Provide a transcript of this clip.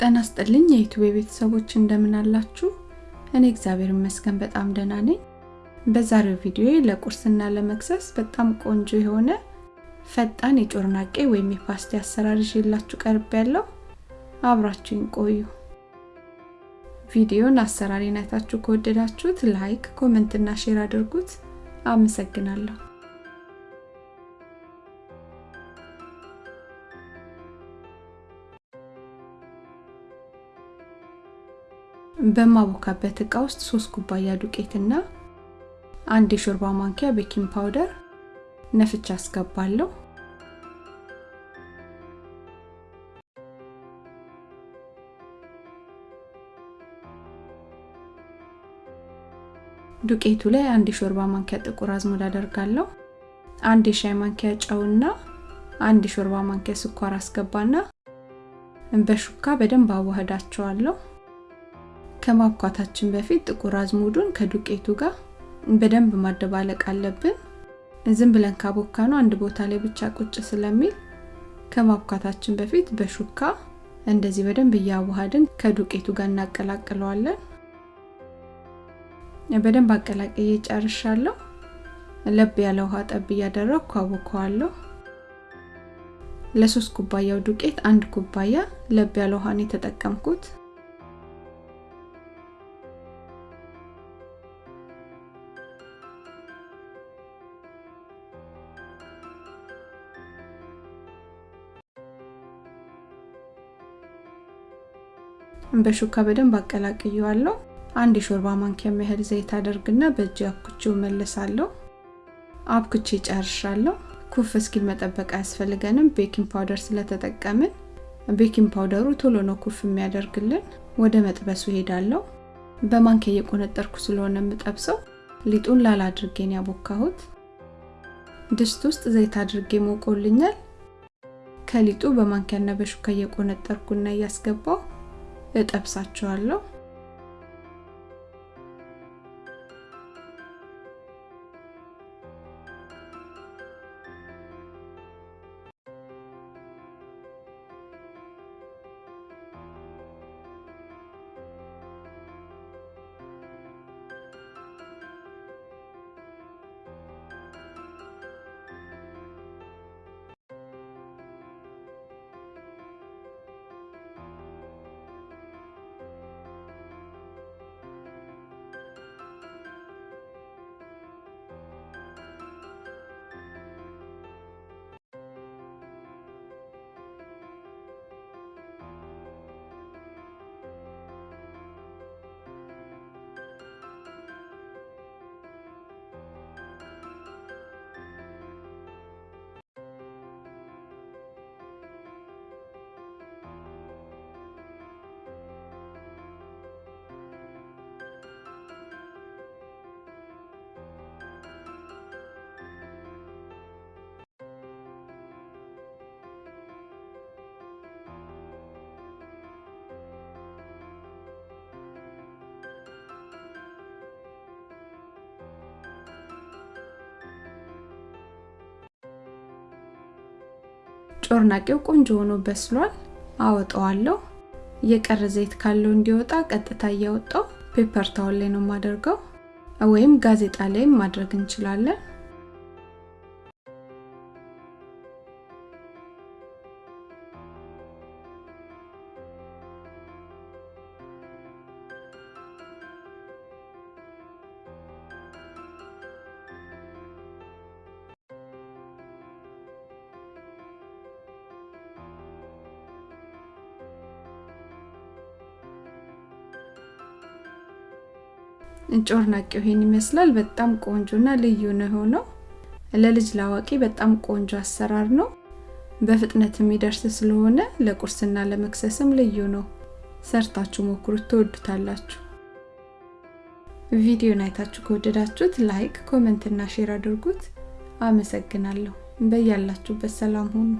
ጤና ይስጥልኝ የዩቲዩብ ቤተሰቦች እንደምን አላችሁ? እኔ እግዚአብሔር ይመስገን በጣም ደህና ነኝ። በዛሬው ቪዲዮ ለቁርስና ለመክሰስ በጣም ቆንጆ የሆነ ፈጣን የጮርናቄ ወይም የፓስቲ አሰራር ይዤላችሁ ቀርቤያለሁ አብራችሁኝ ቆዩ። ቪዲዮን አሰራሬን አይታችሁ ከወደዳችሁት like፣ comment እና share አድርጉት። አመሰግናለሁ። በማቦካበት እቃ ውስጥ ሶስት ኩባያ ዱቄትና አንድ የሾርባ ማንኪያ baking powder ነፍቼ አስገባለሁ። ዱቄቱ ላይ አንድ የሾርባ ማንኪያ ጥቁር አዝሙድ አደርጋለሁ። አንድ የሻይ ማንኪያ ጨውና አንድ የሾርባ ማንኪያ ስኳር አስገባና በሹካ በደንብ አዋህዳቸዋለሁ። ከማብኳታችን በፊት ጥቁር አዝሙዱን ከዱቄቱ ጋር በደንብ ማደባለቅ አለብን። ዝም ብለን ካቦካ ነው አንድ ቦታ ላይ ብቻ ቁጭ ስለሚል ከማብኳታችን በፊት በሹካ እንደዚህ በደንብ እያዋሃድን ከዱቄቱ ጋር እናቀላቅለዋለን። በደንብ አቀላቅዬ ጨርሻለሁ። ለብ ያለ ውሃ ጠብ እያደረግኩ አቦከዋለሁ። ለሶስት ኩባያው ዱቄት አንድ ኩባያ ለብ ያለ ውሃን የተጠቀምኩት። በሹካ በደንብ አቀላቅየዋለሁ። አንድ የሾርባ ማንኪያ ያህል ዘይት አደርግና በእጅ አብኩቼው መለሳለሁ። አብኩቼ ጨርሻለሁ። ኩፍ እስኪል መጠበቅ አያስፈልገንም፣ baking powder ስለተጠቀምን። baking powder ኡ ቶሎ ነው ኩፍ የሚያደርግልን። ወደ መጥበሱ ሄዳለሁ። በማንኪያ እየቆነጠርኩ ስለሆነ የምጠብሰው ሊጡን ላላ አድርጌ ነው ያቦካሁት። ድስት ውስጥ ዘይት አድርጌ ሞቆልኛል። ከሊጡ በማንኪያና በሹካ እየቆነጠርኩና እያስገባሁ እጠብሳቸዋለሁ። ጮርናቄው ቆንጆ ሆኖ በስሏል። አወጣዋለሁ። የቀረ ዘይት ካለው እንዲወጣ ቀጥታ እያወጣሁ paper towel ላይ ነው የማደርገው፣ ወይም ጋዜጣ ላይም ማድረግ እንችላለን። ጮርናቄው ይሄን ይመስላል። በጣም ቆንጆና ልዩ ነው የሆነው። ለልጅ ላዋቂ በጣም ቆንጆ አሰራር ነው። በፍጥነት የሚደርስ ስለሆነ ለቁርስና ለመክሰስም ልዩ ነው። ሰርታችሁ ሞክሩት፣ ትወዱታላችሁ። ቪዲዮን አይታችሁ ከወደዳችሁት like፣ comment እና share አድርጉት። አመሰግናለሁ። በያላችሁበት ሰላም ሁኑ።